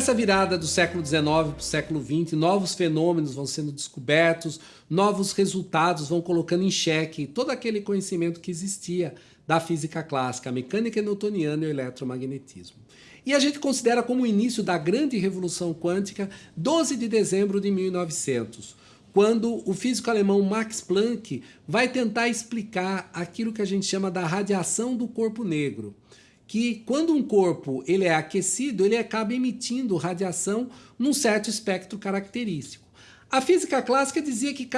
Nessa virada do século XIX para o século XX, novos fenômenos vão sendo descobertos, novos resultados vão colocando em xeque todo aquele conhecimento que existia da física clássica, a mecânica newtoniana e o eletromagnetismo. E a gente considera como o início da grande revolução quântica 12 de dezembro de 1900, quando o físico alemão Max Planck vai tentar explicar aquilo que a gente chama da radiação do corpo negro que quando um corpo ele é aquecido, ele acaba emitindo radiação num certo espectro característico. A física clássica dizia que,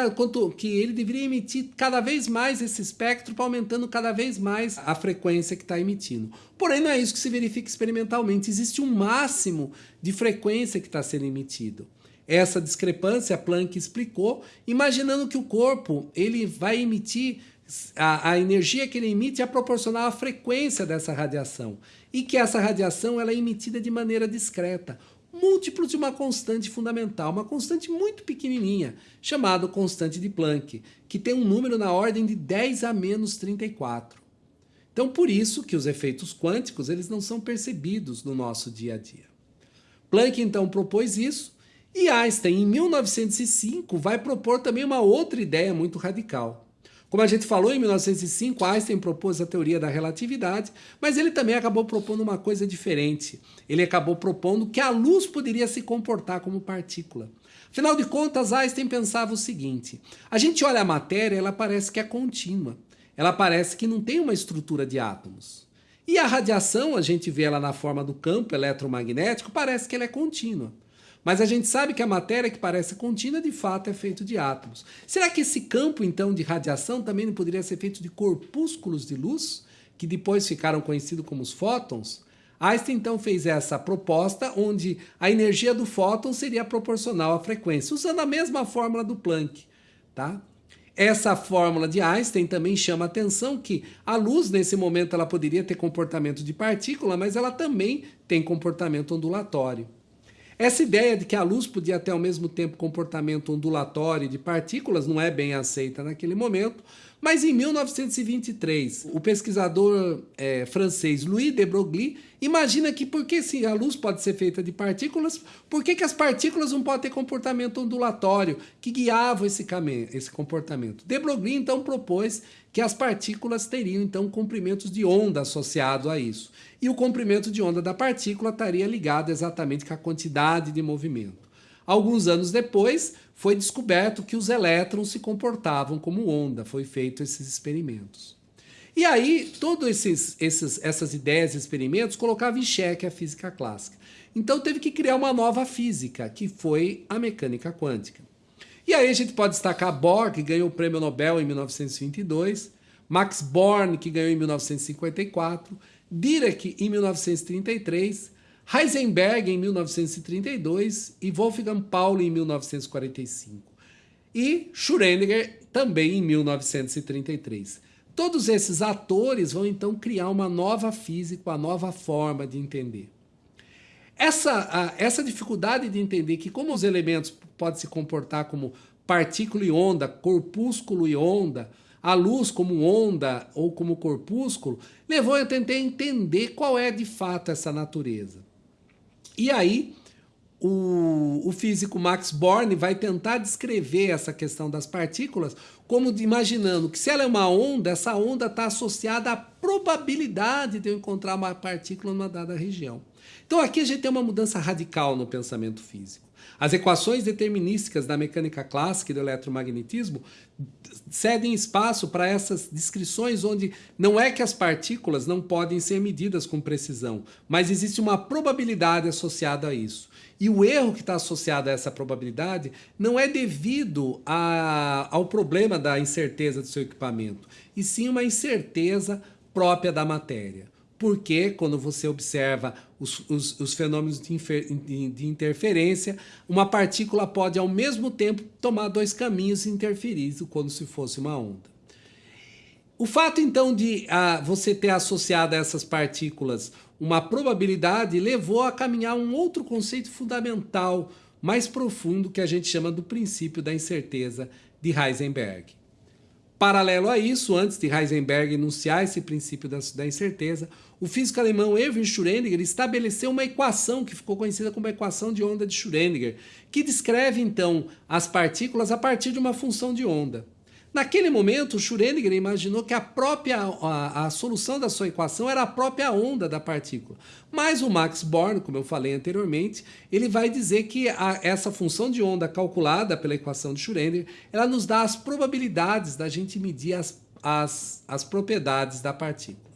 que ele deveria emitir cada vez mais esse espectro, aumentando cada vez mais a frequência que está emitindo. Porém, não é isso que se verifica experimentalmente. Existe um máximo de frequência que está sendo emitido. Essa discrepância Planck explicou, imaginando que o corpo ele vai emitir a, a, energia que ele emite é proporcional à frequência dessa radiação e que essa radiação ela é emitida de maneira discreta, múltiplo de uma constante fundamental, uma constante muito pequenininha, chamada constante de Planck, que tem um número na ordem de 10 a menos 34. Então, por isso que os efeitos quânticos eles não são percebidos no nosso dia a dia. Planck, então, propôs isso, e Einstein, em 1905, vai propor também uma outra ideia muito radical. Como a gente falou, em 1905, Einstein propôs a teoria da relatividade, mas ele também acabou propondo uma coisa diferente. Ele acabou propondo que a luz poderia se comportar como partícula. Afinal de contas, Einstein pensava o seguinte: a gente olha a matéria, ela parece que é contínua. Ela parece que não tem uma estrutura de átomos. E a radiação, a gente vê ela na forma do campo eletromagnético, parece que ela é contínua. Mas a gente sabe que a matéria que parece contínua, de fato, é feita de átomos. Será que esse campo, então, de radiação também não poderia ser feito de corpúsculos de luz, que depois ficaram conhecidos como os fótons? Einstein, então, fez essa proposta onde a energia do fóton seria proporcional à frequência, usando a mesma fórmula do Planck. Tá? Essa fórmula de Einstein também chama a atenção que a luz, nesse momento, ela poderia ter comportamento de partícula, mas ela também tem comportamento ondulatório. Essa ideia de que a luz podia ter ao mesmo tempo comportamento ondulatório de partículas não é bem aceita naquele momento, mas em 1923, o pesquisador é, francês Louis de Broglie imagina que porque se a luz pode ser feita de partículas, por que, que as partículas não podem ter comportamento ondulatório que guiava esse, esse comportamento? De Broglie então propôs que as partículas teriam então comprimentos de onda associado a isso. E o comprimento de onda da partícula estaria ligado exatamente com a quantidade de movimento. Alguns anos depois, foi descoberto que os elétrons se comportavam como onda, foi feito esses experimentos. E aí, todas essas ideias e experimentos colocavam em xeque a física clássica. Então teve que criar uma nova física, que foi a mecânica quântica. E aí a gente pode destacar Bohr, que ganhou o prêmio Nobel em 1922, Max Born, que ganhou em 1954, Dirac em 1933, Heisenberg em 1932 e Wolfgang Pauli em 1945. E Schrödinger também em 1933. Todos esses atores vão então criar uma nova física, uma nova forma de entender. Essa, essa dificuldade de entender que como os elementos podem se comportar como partícula e onda, corpúsculo e onda, a luz como onda ou como corpúsculo, levou a tentar entender qual é de fato essa natureza. E aí, o, o, físico Max Born vai tentar descrever essa questão das partículas como de, imaginando que se ela é uma onda, essa onda está associada à probabilidade de eu encontrar uma partícula numa dada região. Então aqui a gente tem uma mudança radical no pensamento físico. As equações determinísticas da mecânica clássica e do eletromagnetismo cedem espaço para essas descrições onde não é que as partículas não podem ser medidas com precisão, mas existe uma probabilidade associada a isso. E o erro que está associado a essa probabilidade não é devido a, ao problema da incerteza do seu equipamento, e sim uma incerteza própria da matéria. Porque quando você observa os, os, os fenômenos de, de, de, interferência, uma partícula pode ao mesmo tempo tomar dois caminhos e interferir como se fosse uma onda. O fato então de ah, você ter associado a essas partículas uma probabilidade levou a caminhar um outro conceito fundamental, mais profundo, que a gente chama do princípio da incerteza de Heisenberg. Paralelo a isso, antes de Heisenberg enunciar esse princípio da, da incerteza, o físico alemão Erwin Schrödinger estabeleceu uma equação que ficou conhecida como a equação de onda de Schrödinger, que descreve então as partículas a partir de uma função de onda. Naquele momento, Schrödinger imaginou que a própria a, a, solução da sua equação era a própria onda da partícula. Mas o Max Born, como eu falei anteriormente, ele vai dizer que a, essa função de onda calculada pela equação de Schrödinger, ela nos dá as probabilidades da gente medir as, as, as propriedades da partícula.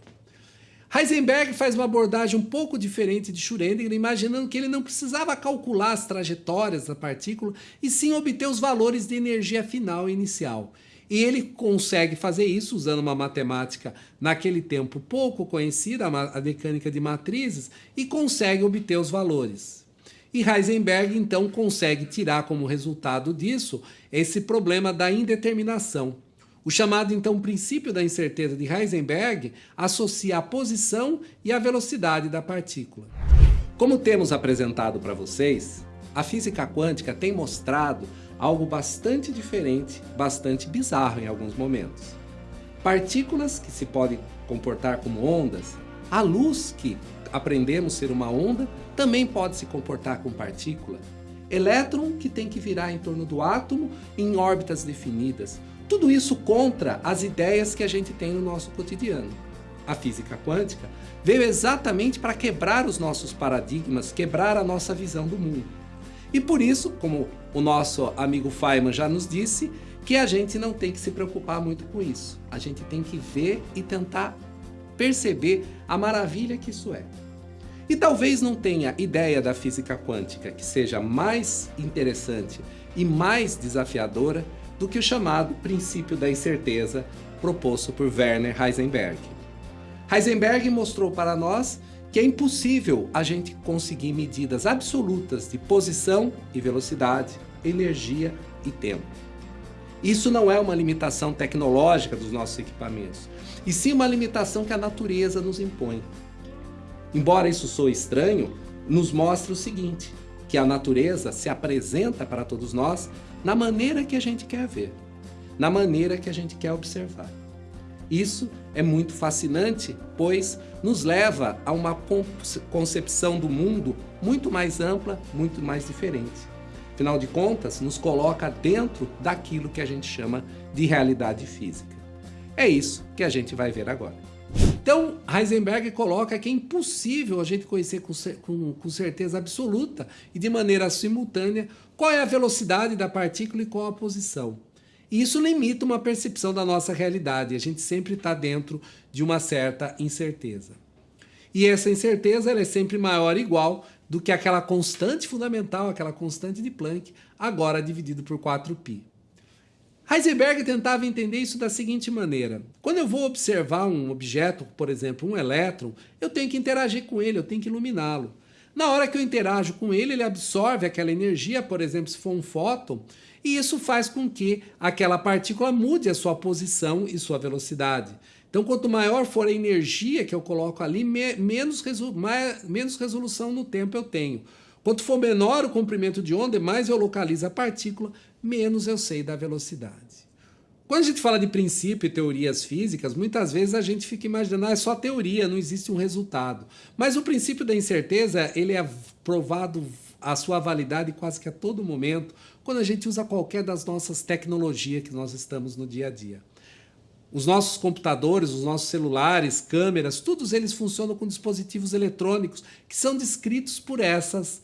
Heisenberg faz uma abordagem um pouco diferente de Schrödinger, imaginando que ele não precisava calcular as trajetórias da partícula, e sim obter os valores de energia final e inicial. E ele consegue fazer isso usando uma matemática naquele tempo pouco conhecida, a mecânica de matrizes, e consegue obter os valores. E Heisenberg então consegue tirar como resultado disso esse problema da indeterminação. O chamado então princípio da incerteza de Heisenberg associa a posição e a velocidade da partícula. Como temos apresentado para vocês, a física quântica tem mostrado algo bastante diferente, bastante bizarro em alguns momentos. Partículas que se podem comportar como ondas, a luz que aprendemos ser uma onda também pode se comportar como partícula. Elétron que tem que virar em torno do átomo em órbitas definidas. Tudo isso contra as ideias que a gente tem no nosso cotidiano. A física quântica veio exatamente para quebrar os nossos paradigmas, quebrar a nossa visão do mundo. E por isso, como o nosso amigo Feynman já nos disse, que a gente não tem que se preocupar muito com isso. A gente tem que ver e tentar perceber a maravilha que isso é. E talvez não tenha ideia da física quântica que seja mais interessante e mais desafiadora do que o chamado princípio da incerteza proposto por Werner Heisenberg. Heisenberg mostrou para nós que é impossível a gente conseguir medidas absolutas de posição e velocidade, energia e tempo. Isso não é uma limitação tecnológica dos nossos equipamentos, e sim uma limitação que a natureza nos impõe. Embora isso soe estranho, nos mostra o seguinte, que a natureza se apresenta para todos nós na maneira que a gente quer ver, na maneira que a gente quer observar. Isso é muito fascinante, pois nos leva a uma concepção do mundo muito mais ampla, muito mais diferente. Afinal de contas, nos coloca dentro daquilo que a gente chama de realidade física. É isso que a gente vai ver agora. Então, Heisenberg coloca que é impossível a gente conhecer com, com, certeza absoluta e de maneira simultânea qual é a velocidade da partícula e qual a posição. E isso limita uma percepção da nossa realidade. A gente sempre está dentro de uma certa incerteza. E essa incerteza é sempre maior ou igual do que aquela constante fundamental, aquela constante de Planck, agora dividido por 4π. Heisenberg tentava entender isso da seguinte maneira. Quando eu vou observar um objeto, por exemplo, um elétron, eu tenho que interagir com ele, eu tenho que iluminá-lo. Na hora que eu interajo com ele, ele absorve aquela energia, por exemplo, se for um fóton, e isso faz com que aquela partícula mude a sua posição e sua velocidade. Então, quanto maior for a energia que eu coloco ali, menos, resolu mais, menos resolução no tempo eu tenho. Quanto for menor o comprimento de onda, mais eu localizo a partícula, menos eu sei da velocidade. Quando a gente fala de princípio e teorias físicas, muitas vezes a gente fica imaginando, ah, é só teoria, não existe um resultado. Mas o princípio da incerteza, ele é provado a sua validade quase que a todo momento quando a gente usa qualquer das nossas tecnologias que nós estamos no dia a dia. Os nossos computadores, os nossos celulares, câmeras, todos eles funcionam com dispositivos eletrônicos que são descritos por essas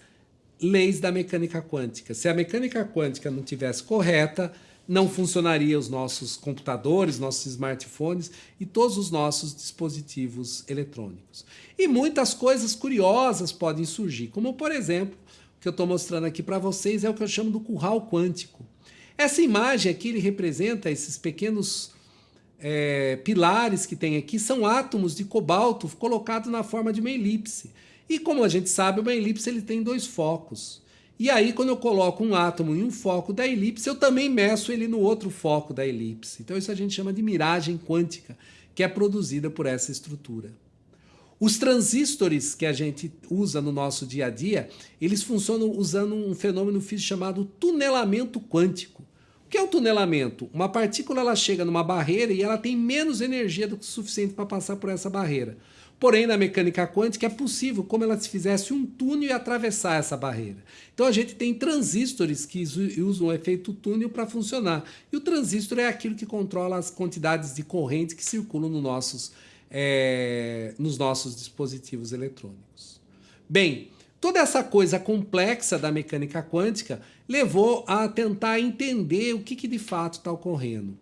leis da mecânica quântica. Se a mecânica quântica não tivesse correta, não funcionaria os nossos computadores, nossos smartphones e todos os nossos dispositivos eletrônicos. E muitas coisas curiosas podem surgir, como por exemplo, que eu estou mostrando aqui para vocês é o que eu chamo do curral quântico. Essa imagem aqui ele representa esses pequenos é, pilares que tem aqui, são átomos de cobalto colocados na forma de uma elipse. E como a gente sabe, uma elipse ele tem dois focos. E aí, quando eu coloco um átomo em um foco da elipse, eu também meço ele no outro foco da elipse. Então isso a gente chama de miragem quântica, que é produzida por essa estrutura. Os transistores que a gente usa no nosso dia a dia, eles funcionam usando um fenômeno físico chamado tunelamento quântico. O que é o tunelamento? Uma partícula ela chega numa barreira e ela tem menos energia do que o suficiente para passar por essa barreira. Porém, na mecânica quântica é possível, como ela se fizesse um túnel e atravessar essa barreira. Então a gente tem transistores que usam o efeito túnel para funcionar. E o transistor é aquilo que controla as quantidades de corrente que circulam no nossos, é, nos nossos dispositivos eletrônicos. Bem, Toda essa coisa complexa da mecânica quântica levou a tentar entender o que, que de fato está ocorrendo.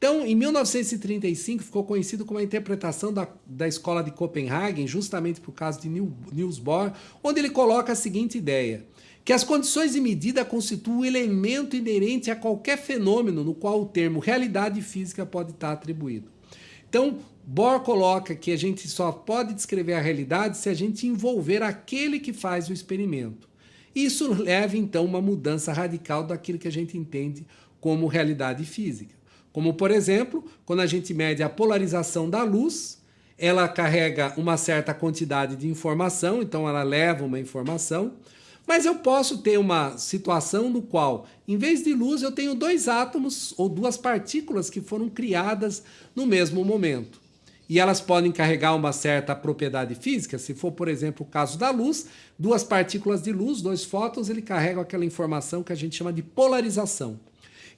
Então, em 1935, ficou conhecido como a interpretação da, da escola de Copenhagen, justamente por causa de Niels Bohr, onde ele coloca a seguinte ideia, que as condições de medida constituem um elemento inerente a qualquer fenômeno no qual o termo realidade física pode estar atribuído. Então, Bohr coloca que a gente só pode descrever a realidade se a gente envolver aquele que faz o experimento. Isso leva então a uma mudança radical daquilo que a gente entende como realidade física. Como, por exemplo, quando a gente mede a polarização da luz, ela carrega uma certa quantidade de informação, então ela leva uma informação, mas eu posso ter uma situação no qual, em vez de luz, eu tenho dois átomos ou duas partículas que foram criadas no mesmo momento e elas podem carregar uma certa propriedade física. Se for, por exemplo, o caso da luz, duas partículas de luz, dois fótons, ele carrega aquela informação que a gente chama de polarização.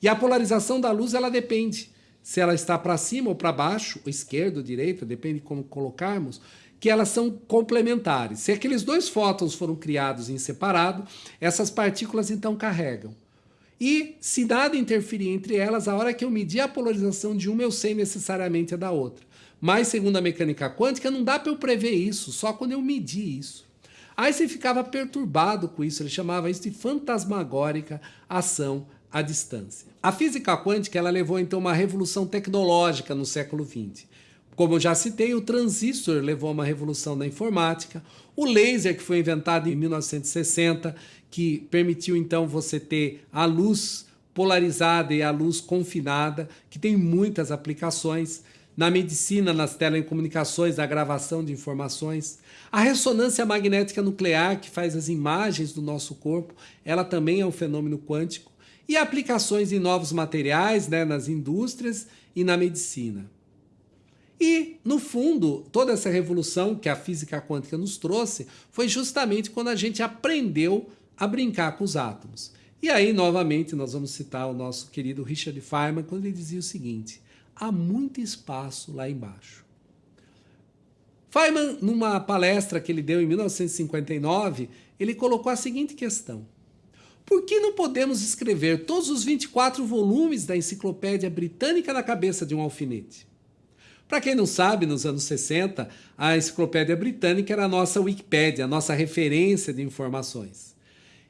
E a polarização da luz, ela depende se ela está para cima ou para baixo, ou esquerda ou direita, depende de como colocarmos, que elas são complementares. Se aqueles dois fótons foram criados em separado, essas partículas então carregam. E se nada interferir entre elas, a hora que eu medir a polarização de uma, eu sei necessariamente a da outra. Mas, segundo a mecânica quântica, não dá para eu prever isso, só quando eu medir isso. Aí você ficava perturbado com isso, ele chamava isso de fantasmagórica ação à distância. A física quântica ela levou então uma revolução tecnológica no século XX. Como eu já citei, o transistor levou a uma revolução na informática, o laser que foi inventado em 1960, que permitiu então você ter a luz polarizada e a luz confinada, que tem muitas aplicações na medicina, nas telecomunicações, na gravação de informações. A ressonância magnética nuclear, que faz as imagens do nosso corpo, ela também é um fenômeno quântico. E aplicações em novos materiais, né, nas indústrias e na medicina. E, no fundo, toda essa revolução que a física quântica nos trouxe foi justamente quando a gente aprendeu a brincar com os átomos. E aí, novamente, nós vamos citar o nosso querido Richard Feynman, quando ele dizia o seguinte: há muito espaço lá embaixo. Feynman, numa palestra que ele deu em 1959, ele colocou a seguinte questão: Por que não podemos escrever todos os 24 volumes da Enciclopédia Britânica na cabeça de um alfinete? Para quem não sabe, nos anos 60, a Enciclopédia Britânica era a nossa Wikipédia, a nossa referência de informações.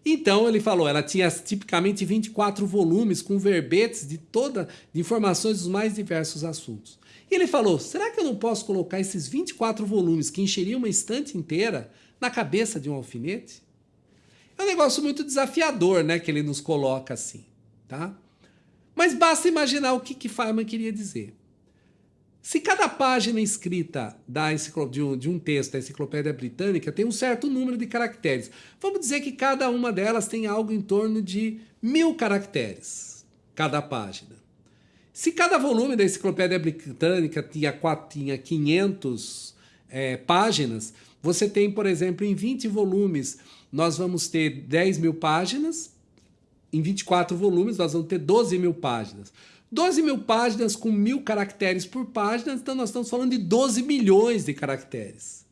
Então ele falou, ela tinha tipicamente 24 volumes com verbetes de toda de informações dos mais diversos assuntos. E ele falou: será que eu não posso colocar esses 24 volumes que encheriam uma estante inteira na cabeça de um alfinete? É um negócio muito desafiador, né, que ele nos coloca assim, tá? Mas basta imaginar o que que Feynman queria dizer. Se cada página escrita da de, um, de um texto da enciclopédia britânica tem um certo número de caracteres, vamos dizer que cada uma delas tem algo em torno de mil caracteres, cada página. Se cada volume da enciclopédia britânica tinha, tinha 500 é, páginas, você tem, por exemplo, em 20 volumes, nós vamos ter 10 mil páginas, em 24 volumes, nós vamos ter 12 mil páginas. 12 mil páginas com mil caracteres por página, então nós estamos falando de 12 milhões de caracteres.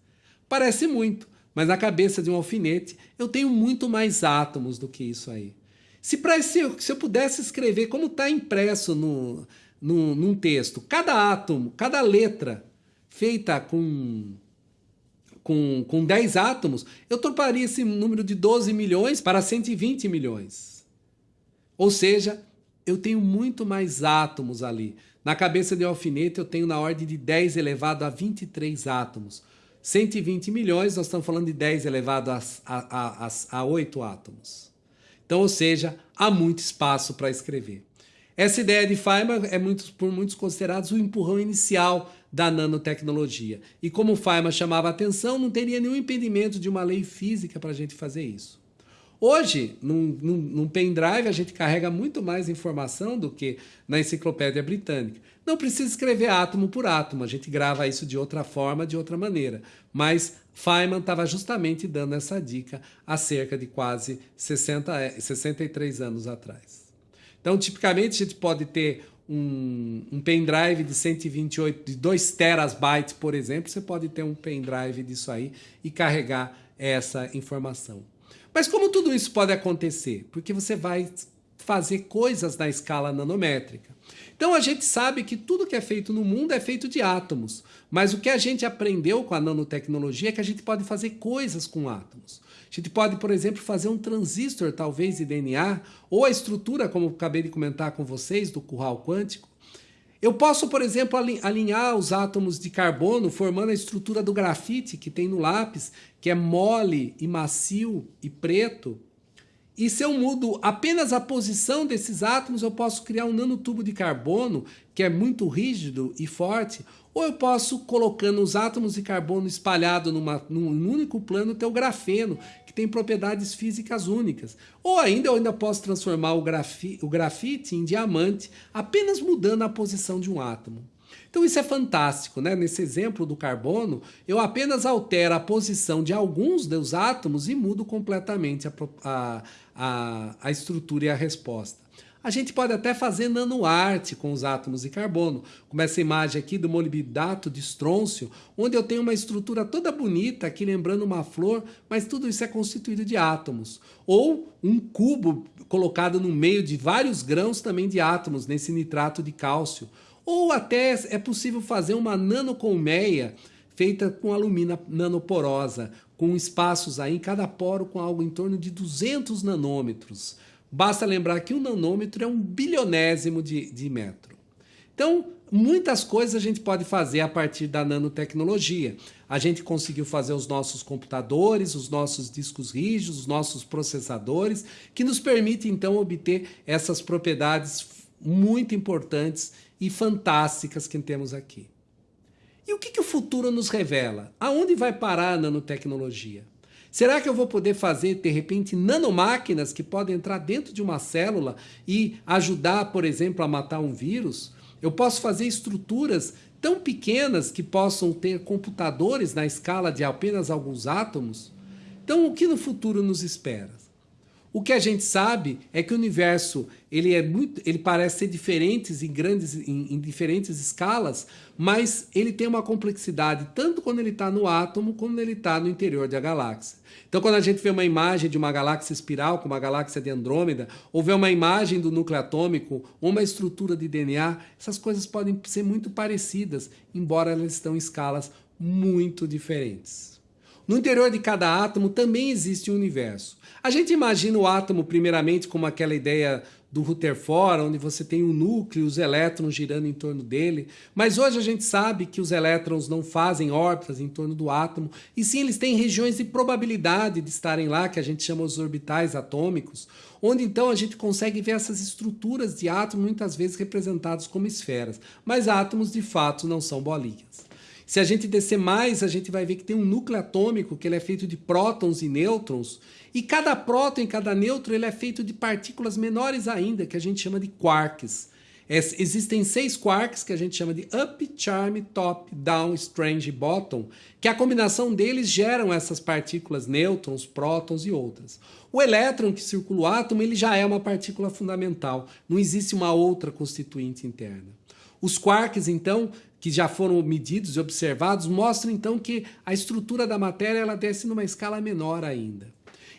Parece muito, mas na cabeça de um alfinete eu tenho muito mais átomos do que isso aí. Se, pra, se, eu, se eu pudesse escrever como está impresso no, no, num texto, cada átomo, cada letra feita com, com, com 10 átomos, eu trocaria esse número de 12 milhões para 120 milhões. Ou seja, eu tenho muito mais átomos ali. Na cabeça de um alfinete eu tenho na ordem de 10 elevado a 23 átomos. 120 milhões, nós estamos falando de 10 elevado a, a, a, a 8 átomos. Então, ou seja, há muito espaço para escrever. Essa ideia de Feynman é muito, por muitos considerada o empurrão inicial da nanotecnologia. E como Feynman chamava atenção, não teria nenhum impedimento de uma lei física para a gente fazer isso. Hoje, num, num, num pendrive, a gente carrega muito mais informação do que na enciclopédia britânica. Não precisa escrever átomo por átomo, a gente grava isso de outra forma, de outra maneira. Mas Feynman estava justamente dando essa dica há cerca de quase 60, 63 anos atrás. Então, tipicamente, a gente pode ter um, um pendrive de 128, de 2 terabytes, por exemplo, você pode ter um pendrive disso aí e carregar essa informação. Mas como tudo isso pode acontecer? Porque você vai fazer coisas na escala nanométrica. Então a gente sabe que tudo que é feito no mundo é feito de átomos, mas o que a gente aprendeu com a nanotecnologia é que a gente pode fazer coisas com átomos. A gente pode, por exemplo, fazer um transistor, talvez, de DNA, ou a estrutura, como acabei de comentar com vocês, do curral quântico. Eu posso, por exemplo, alinhar os átomos de carbono formando a estrutura do grafite que tem no lápis, que é mole e macio e preto. E se eu mudo apenas a posição desses átomos, eu posso criar um nanotubo de carbono que é muito rígido e forte, ou eu posso, colocando os átomos de carbono espalhados numa, num único plano, ter o grafeno, que tem propriedades físicas únicas. Ou ainda eu ainda posso transformar o, grafi, o grafite em diamante, apenas mudando a posição de um átomo. Então isso é fantástico, né? Nesse exemplo do carbono, eu apenas altero a posição de alguns dos átomos e mudo completamente a, a, a, a estrutura e a resposta. A gente pode até fazer nanoarte com os átomos de carbono, como essa imagem aqui do molibidato de estrôncio, onde eu tenho uma estrutura toda bonita aqui lembrando uma flor, mas tudo isso é constituído de átomos. Ou um cubo colocado no meio de vários grãos também de átomos, nesse nitrato de cálcio. Ou até é possível fazer uma nanocolmeia feita com alumina nanoporosa, com espaços aí em cada poro com algo em torno de 200 nanômetros. Basta lembrar que um nanômetro é um bilionésimo de, de metro. Então, muitas coisas a gente pode fazer a partir da nanotecnologia. A gente conseguiu fazer os nossos computadores, os nossos discos rígidos, os nossos processadores, que nos permite então obter essas propriedades muito importantes e fantásticas que temos aqui. E o que, que o futuro nos revela? Aonde vai parar a nanotecnologia? Será que eu vou poder fazer, de repente, nanomáquinas que podem entrar dentro de uma célula e ajudar, por exemplo, a matar um vírus? Eu posso fazer estruturas tão pequenas que possam ter computadores na escala de apenas alguns átomos? Então, o que no futuro nos espera? O que a gente sabe é que o universo ele é muito, ele parece ser diferente em grandes, em, em diferentes escalas, mas ele tem uma complexidade tanto quando ele está no átomo como ele está no interior da galáxia. Então, quando a gente vê uma imagem de uma galáxia espiral, como a galáxia de Andrômeda, ou vê uma imagem do núcleo atômico, ou uma estrutura de DNA, essas coisas podem ser muito parecidas, embora elas estão em escalas muito diferentes. No interior de cada átomo também existe um universo. A gente imagina o átomo primeiramente como aquela ideia do Rutherford, onde você tem o núcleo, os elétrons girando em torno dele, mas hoje a gente sabe que os elétrons não fazem órbitas em torno do átomo, e sim eles têm regiões de probabilidade de estarem lá, que a gente chama os orbitais atômicos, onde então a gente consegue ver essas estruturas de átomos muitas vezes representadas como esferas, mas átomos de fato não são bolinhas. Se a gente descer mais, a gente vai ver que tem um núcleo atômico que ele é feito de prótons e nêutrons, e cada próton e cada nêutron ele é feito de partículas menores ainda, que a gente chama de quarks. Existem seis quarks que a gente chama de up, charm, top, down, strange e bottom, que a combinação deles geram essas partículas nêutrons, prótons e outras. O elétron que circula o átomo ele já é uma partícula fundamental, não existe uma outra constituinte interna. Os quarks, então, que já foram medidos e observados, mostram então que a estrutura da matéria ela desce numa escala menor ainda.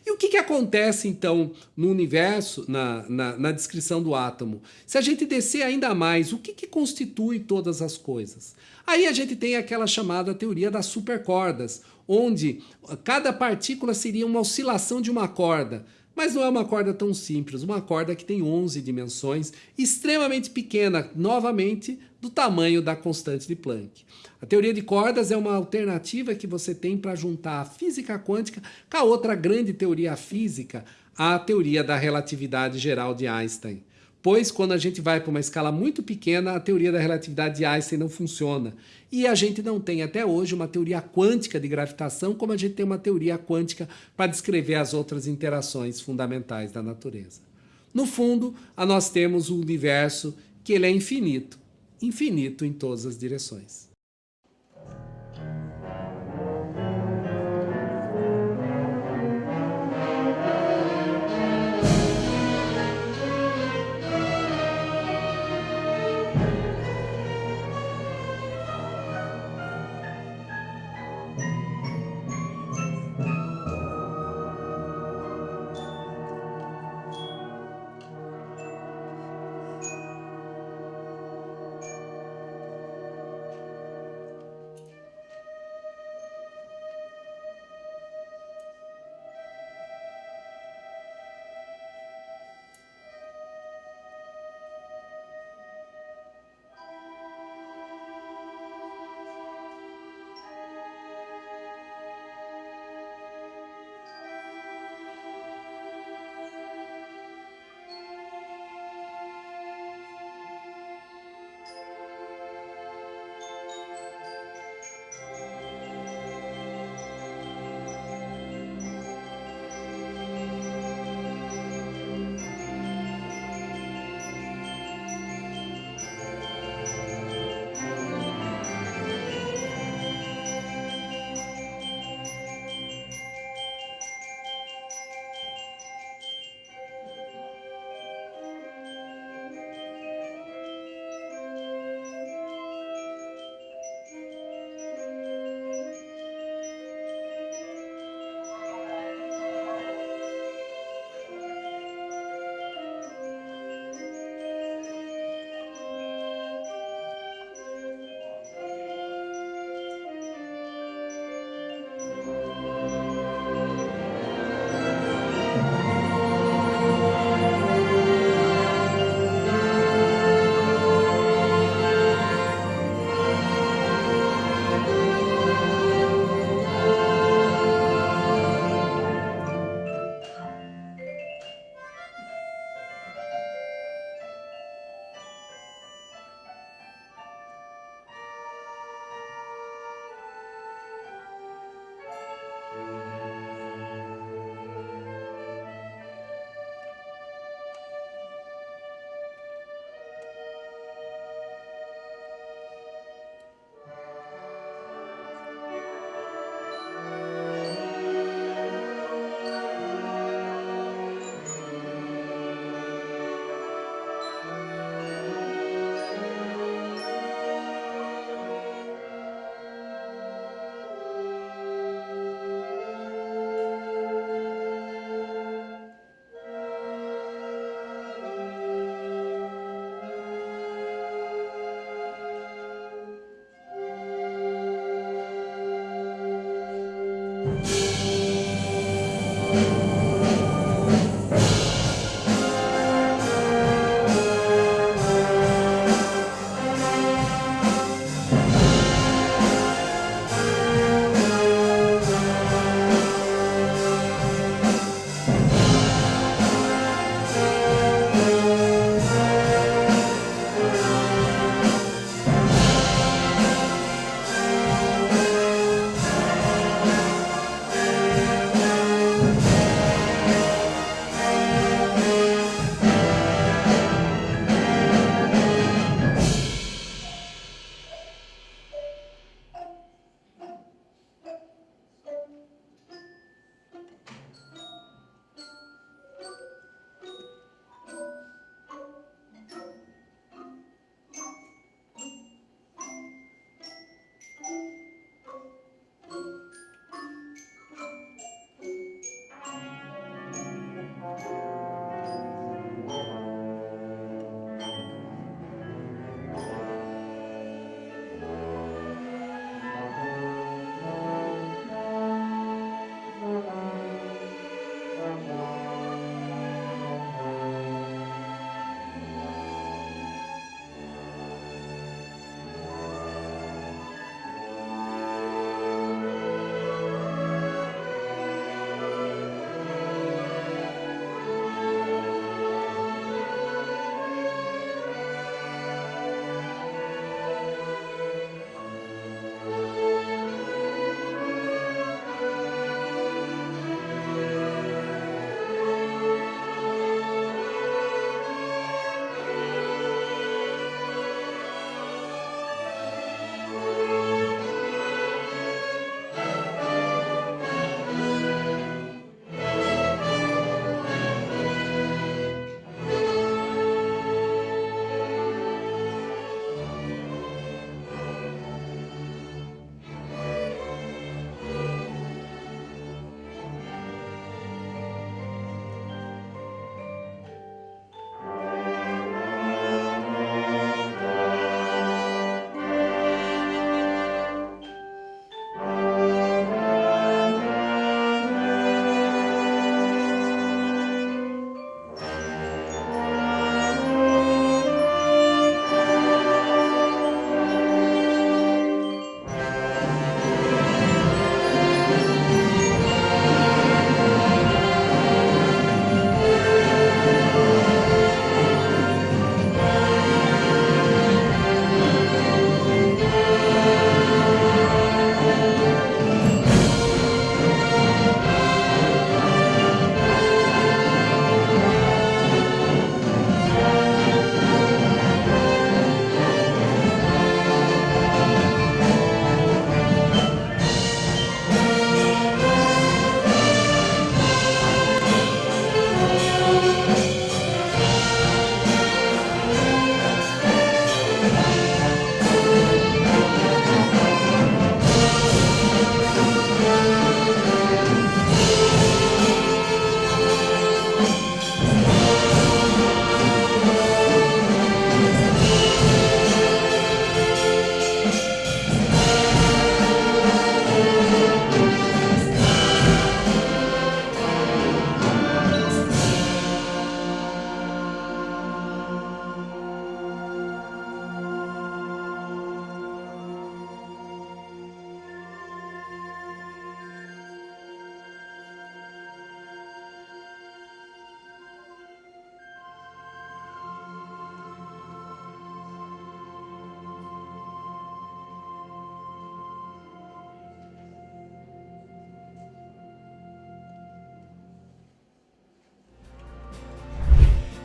E o que, que acontece então no universo, na, na, na, descrição do átomo? Se a gente descer ainda mais, o que, que constitui todas as coisas? Aí a gente tem aquela chamada teoria das supercordas, onde cada partícula seria uma oscilação de uma corda. Mas não é uma corda tão simples, uma corda que tem 11 dimensões, extremamente pequena, novamente do tamanho da constante de Planck. A teoria de cordas é uma alternativa que você tem para juntar a física quântica com a outra grande teoria física, a teoria da relatividade geral de Einstein. Pois quando a gente vai para uma escala muito pequena, a teoria da relatividade de Einstein não funciona. E a gente não tem até hoje uma teoria quântica de gravitação, como a gente tem uma teoria quântica para descrever as outras interações fundamentais da natureza. No fundo, nós temos o universo que ele é infinito, infinito em todas as direções.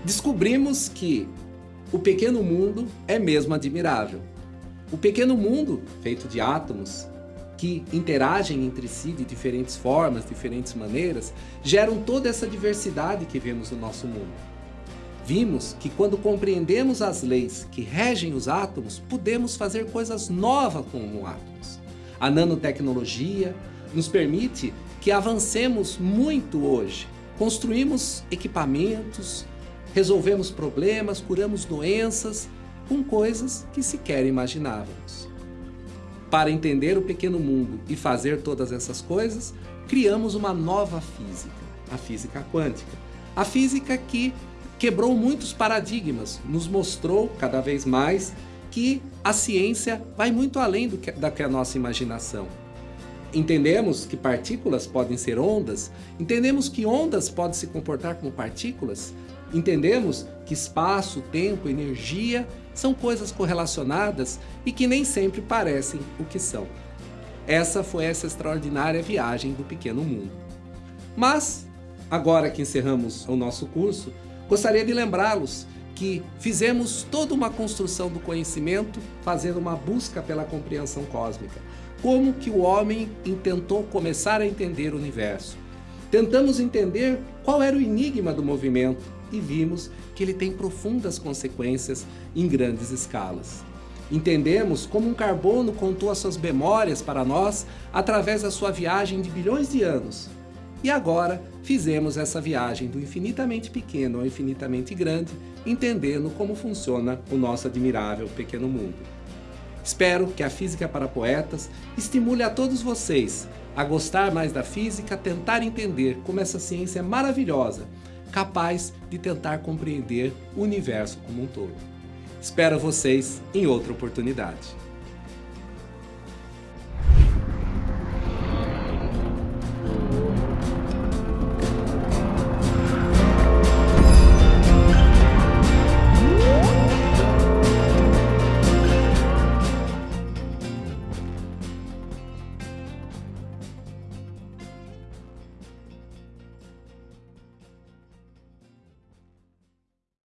Descobrimos que o pequeno mundo é mesmo admirável. O pequeno mundo, feito de átomos, que interagem entre si de diferentes formas, diferentes maneiras, geram toda essa diversidade que vemos no nosso mundo. Vimos que quando compreendemos as leis que regem os átomos, podemos fazer coisas novas com átomos. A nanotecnologia nos permite que avancemos muito hoje. Construímos equipamentos, resolvemos problemas, curamos doenças com coisas que sequer imaginávamos. Para entender o pequeno mundo e fazer todas essas coisas, criamos uma nova física, a física quântica. A física que quebrou muitos paradigmas, nos mostrou cada vez mais que a ciência vai muito além do que, da que a nossa imaginação. Entendemos que partículas podem ser ondas, entendemos que ondas podem se comportar como partículas, entendemos que espaço, tempo, energia são coisas correlacionadas e que nem sempre parecem o que são. Essa foi essa extraordinária viagem do pequeno mundo. Mas, agora que encerramos o nosso curso, gostaria de lembrá-los que fizemos toda uma construção do conhecimento fazendo uma busca pela compreensão cósmica. Como que o homem intentou começar a entender o universo. Tentamos entender qual era o enigma do movimento e vimos que ele tem profundas consequências em grandes escalas. Entendemos como um carbono contou as suas memórias para nós através da sua viagem de bilhões de anos. E agora fizemos essa viagem do infinitamente pequeno ao infinitamente grande, entendendo como funciona o nosso admirável pequeno mundo. Espero que a Física para Poetas estimule a todos vocês a gostar mais da física, tentar entender como essa ciência é maravilhosa capaz de tentar compreender o universo como um todo. Espero vocês em outra oportunidade.